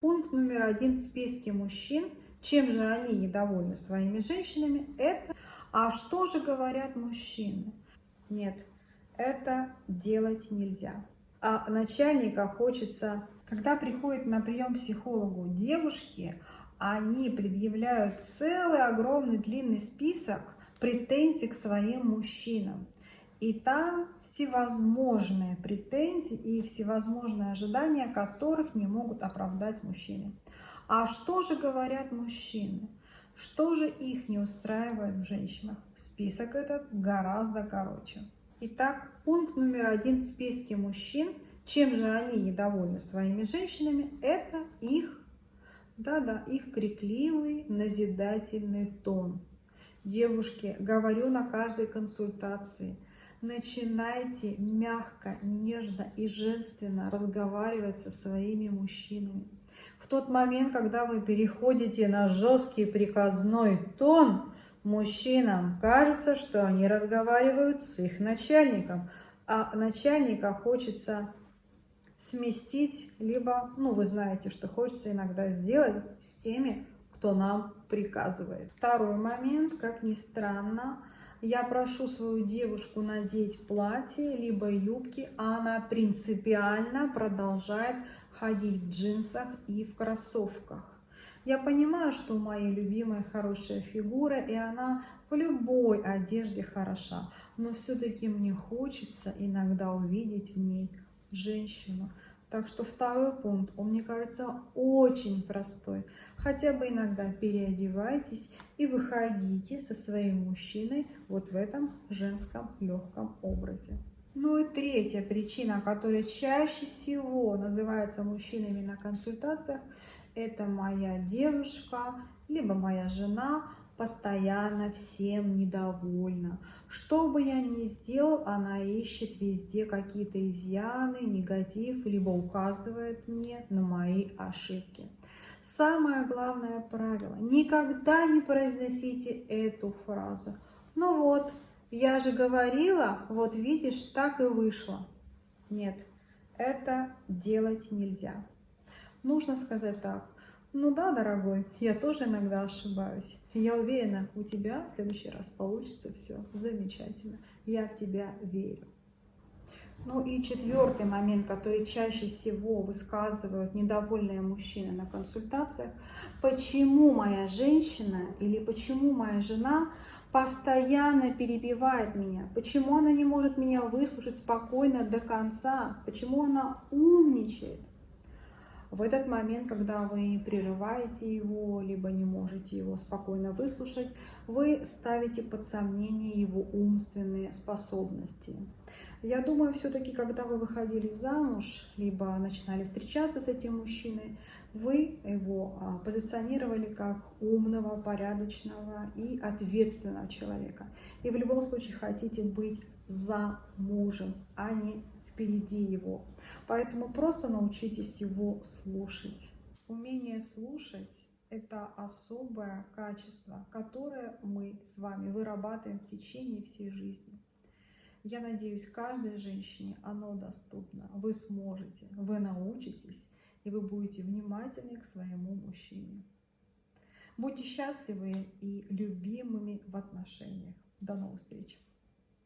Пункт номер один в списке мужчин, чем же они недовольны своими женщинами, это «А что же говорят мужчины?» Нет, это делать нельзя. А начальника хочется, когда приходит на прием психологу девушки, они предъявляют целый огромный длинный список претензий к своим мужчинам. И там всевозможные претензии и всевозможные ожидания, которых не могут оправдать мужчины. А что же говорят мужчины? Что же их не устраивает в женщинах? Список этот гораздо короче. Итак, пункт номер один в списке мужчин, чем же они недовольны своими женщинами, это их, да-да, их крикливый, назидательный тон. Девушки, говорю на каждой консультации – Начинайте мягко, нежно и женственно разговаривать со своими мужчинами. В тот момент, когда вы переходите на жесткий приказной тон, мужчинам кажется, что они разговаривают с их начальником, а начальника хочется сместить, либо, ну, вы знаете, что хочется иногда сделать с теми, кто нам приказывает. Второй момент, как ни странно, я прошу свою девушку надеть платье, либо юбки, а она принципиально продолжает ходить в джинсах и в кроссовках. Я понимаю, что у моей любимой хорошая фигура, и она в любой одежде хороша, но все-таки мне хочется иногда увидеть в ней женщину. Так что второй пункт, он мне кажется очень простой. Хотя бы иногда переодевайтесь и выходите со своим мужчиной вот в этом женском легком образе. Ну и третья причина, которая чаще всего называется мужчинами на консультациях, это моя девушка, либо моя жена постоянно всем недовольна. Что бы я ни сделал, она ищет везде какие-то изъяны, негатив, либо указывает мне на мои ошибки. Самое главное правило. Никогда не произносите эту фразу. Ну вот, я же говорила, вот видишь, так и вышло. Нет, это делать нельзя. Нужно сказать так. Ну да, дорогой, я тоже иногда ошибаюсь. Я уверена, у тебя в следующий раз получится все замечательно. Я в тебя верю. Ну и четвертый момент, который чаще всего высказывают недовольные мужчины на консультациях, почему моя женщина или почему моя жена постоянно перебивает меня, почему она не может меня выслушать спокойно до конца, почему она умничает. В этот момент, когда вы прерываете его, либо не можете его спокойно выслушать, вы ставите под сомнение его умственные способности. Я думаю, все-таки, когда вы выходили замуж, либо начинали встречаться с этим мужчиной, вы его а, позиционировали как умного, порядочного и ответственного человека. И в любом случае хотите быть за мужем, а не впереди его. Поэтому просто научитесь его слушать. Умение слушать – это особое качество, которое мы с вами вырабатываем в течение всей жизни. Я надеюсь, каждой женщине оно доступно. Вы сможете, вы научитесь, и вы будете внимательны к своему мужчине. Будьте счастливы и любимыми в отношениях. До новых встреч!